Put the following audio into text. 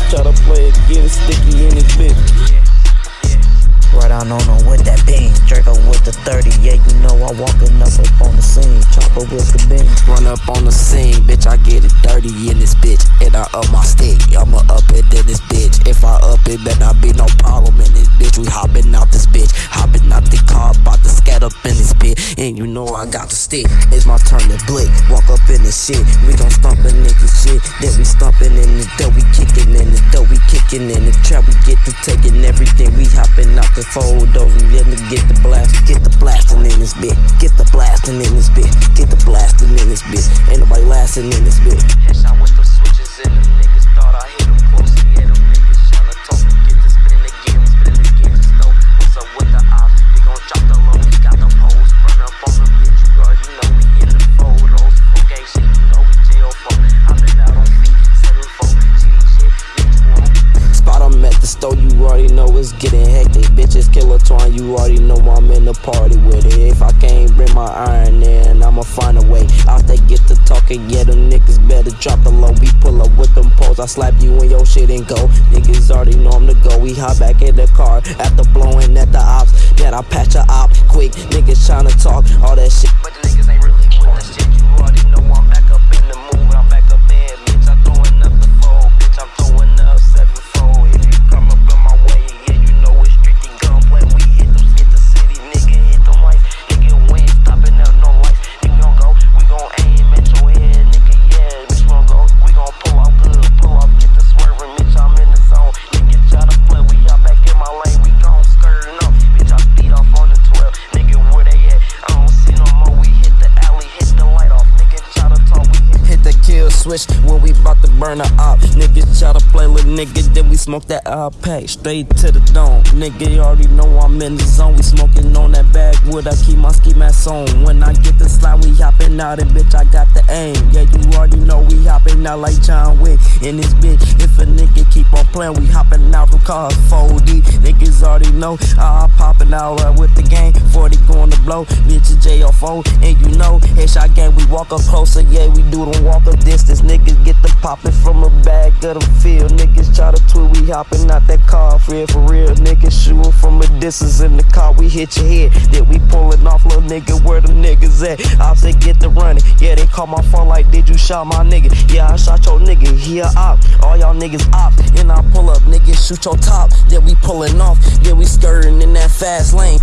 bitch try to play it, get it sticky in his bitch. Right on on with that beam, Draco with the 30, yeah, you know I walkin' up up on the scene, chopper with the beam. Run up on the scene, bitch, I get it dirty in this bitch, and I up my stick, I'ma up it in this bitch, if I up it, better not be no problem. And you know I got the stick, it's my turn to blick. Walk up in this shit, we gon' stomp a nigga shit. Then we stomping in the dough, we kicking in the dough, we kicking in the trap, we get to taking everything. We hopping out the photos, we let me get the blast, get the blasting in this bitch, get the blasting in this bitch, get the blasting in this bitch. Ain't nobody lasting in this bitch. Store, you already know it's getting hectic. Bitches killer twine, you already know I'm in the party with it. If I can't bring my iron in, I'ma find a way. Out they get to talking, yeah, them niggas better drop the low. We pull up with them poles, I slap you in your shit and go. Niggas already know I'm the go. We hop back in the car after blowing at the ops. Then I patch a op quick. Niggas tryna talk all that shit. But the niggas ain't really that shit. Switch when we bout to burn the op. Niggas try to play with nigga, then we smoke that out pack straight to the dome. Nigga, already know I'm in the zone. We smoking on that backwood. I keep my ski mask on. When I get the slide, we hopping out and bitch, I got the aim. Yeah, you already know we hopping out like John Wick in this bitch. If a nigga keep on playing, we hopping out from cars 4D. Niggas already know I'm popping out uh, with the gang. 40 going to blow, bitch, it's JFO. And you know, headshot gang, we walk up closer. Yeah, we do them walk up distance. Niggas get the popping from a bag of the field. Niggas try to tweet, we hopping out that car. For real, for real. Niggas shooting from a distance in the car. We hit your head. Then we pulling off, little nigga, where the niggas at? I say get the running. Yeah, they call my phone like, did you shot my nigga? Yeah, I shot your nigga. He a op. All y'all niggas op. And I pull up, niggas shoot your top. Then we pulling off. Then we skirting in that fast lane.